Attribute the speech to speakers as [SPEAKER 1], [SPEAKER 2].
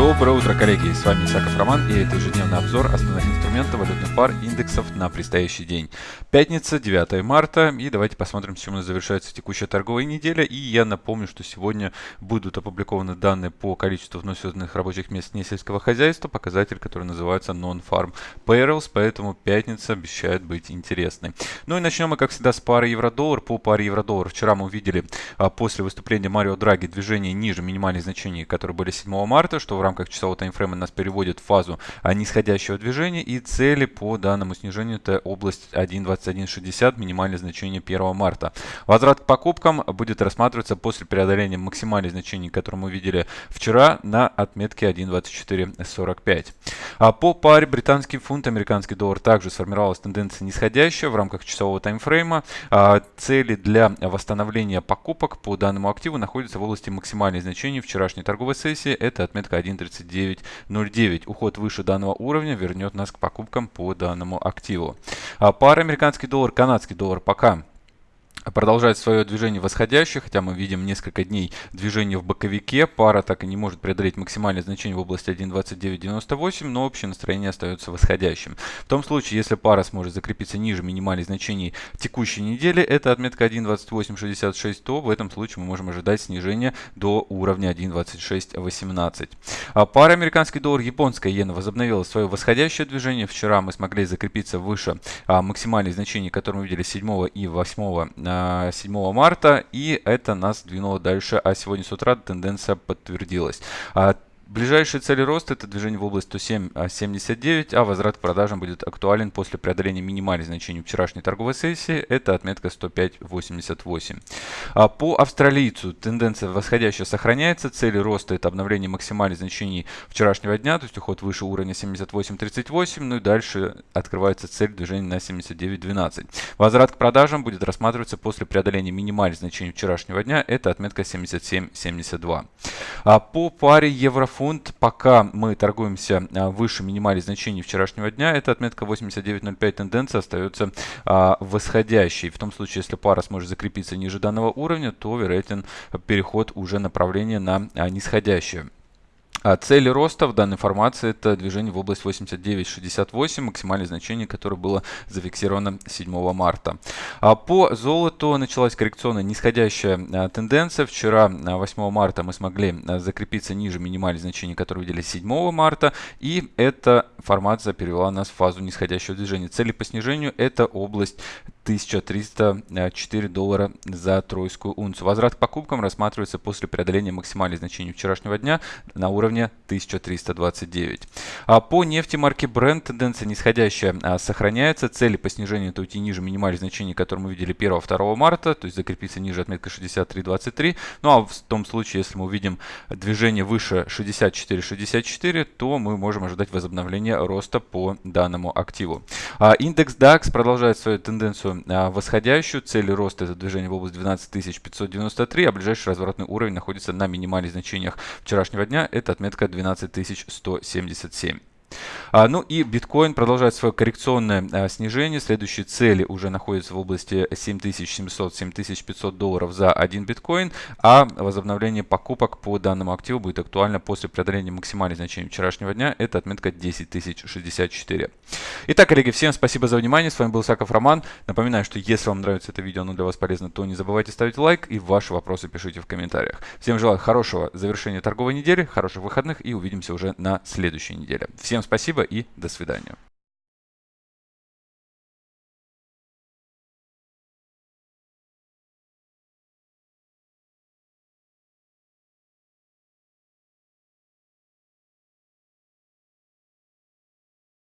[SPEAKER 1] Доброе утро, коллеги! С вами Исаков Роман и это ежедневный обзор основных инструментов валютных пар индексов на предстоящий день. Пятница, 9 марта и давайте посмотрим, с чем завершается текущая торговая неделя. И я напомню, что сегодня будут опубликованы данные по количеству вновь рабочих мест несельского хозяйства, показатель, который называется Non-Farm Payrolls, поэтому пятница обещает быть интересной. Ну и начнем мы, как всегда, с пары евро-доллар. По паре евро-доллар вчера мы увидели а, после выступления Марио Драги движение ниже минимальных значений, которые были 7 марта, что в рамках часового таймфрейма нас переводит в фазу а, нисходящего движения и цели по данному снижению это область 1.2160, минимальное значение 1 марта. Возврат к покупкам будет рассматриваться после преодоления максимальных значений, которые мы видели вчера на отметке 1.2445. А по паре британский фунт, американский доллар также сформировалась тенденция нисходящая в рамках часового таймфрейма. А, цели для восстановления покупок по данному активу находятся в области максимальных значений вчерашней торговой сессии. Это отметка 1. 1.3909. Уход выше данного уровня вернет нас к покупкам по данному активу. А пара американский доллар, канадский доллар пока продолжает свое движение восходящее, хотя мы видим несколько дней движения в боковике. Пара так и не может преодолеть максимальное значение в области 1.2998, но общее настроение остается восходящим. В том случае, если пара сможет закрепиться ниже минимальных значений текущей недели, это отметка 1.2866, то в этом случае мы можем ожидать снижения до уровня 1.2618. А пара американский доллар, японская иена возобновила свое восходящее движение. Вчера мы смогли закрепиться выше а, максимальных значений, которые мы видели 7 и 8 7 марта, и это нас двинуло дальше, а сегодня с утра тенденция подтвердилась. А Ближайшие цели роста это движение в область 107.79, а возврат к продажам будет актуален после преодоления минимальных значений вчерашней торговой сессии, это отметка 105.88. А по австралийцу тенденция восходящая сохраняется, цели роста это обновление максимальных значений вчерашнего дня, то есть уход выше уровня 78.38, ну и дальше открывается цель движения на 79.12. Возврат к продажам будет рассматриваться после преодоления минимальных значений вчерашнего дня, это отметка 77.72. А по паре евро фунт, пока мы торгуемся а, выше минимальных значений вчерашнего дня, эта отметка 89.05 тенденция остается а, восходящей. В том случае, если пара сможет закрепиться ниже данного уровня, то вероятен переход уже направления на а, нисходящее. А цели роста в данной формации это движение в область 89.68, максимальное значение, которое было зафиксировано 7 марта. А по золоту началась коррекционная нисходящая а, тенденция. Вчера, 8 марта, мы смогли закрепиться ниже минимальных значений, которые видели 7 марта. И эта формация перевела нас в фазу нисходящего движения. Цели по снижению это область 1304 доллара за тройскую унцию. Возврат к покупкам рассматривается после преодоления максимальных значений вчерашнего дня на уровне 1329. А по нефти марки Brent тенденция нисходящая а, сохраняется. Цели по снижению это уйти ниже минимальных значений, которые мы видели 1-2 марта, то есть закрепиться ниже отметка 63.23. Ну а в том случае, если мы увидим движение выше 64.64, то мы можем ожидать возобновления роста по данному активу. А индекс DAX продолжает свою тенденцию а, восходящую. Цель роста это движение в область 12593, а ближайший разворотный уровень находится на минимальных значениях вчерашнего дня. Это отметка 12177. А, ну и биткоин продолжает свое коррекционное а, снижение. Следующие цели уже находятся в области 7700-7500 долларов за один биткоин, а возобновление покупок по данному активу будет актуально после преодоления максимальных значений вчерашнего дня. Это отметка 10064. Итак, коллеги, всем спасибо за внимание. С вами был Саков Роман. Напоминаю, что если вам нравится это видео, оно для вас полезно, то не забывайте ставить лайк и ваши вопросы пишите в комментариях. Всем желаю хорошего завершения торговой недели, хороших выходных и увидимся уже на следующей неделе. Всем спасибо и до свидания.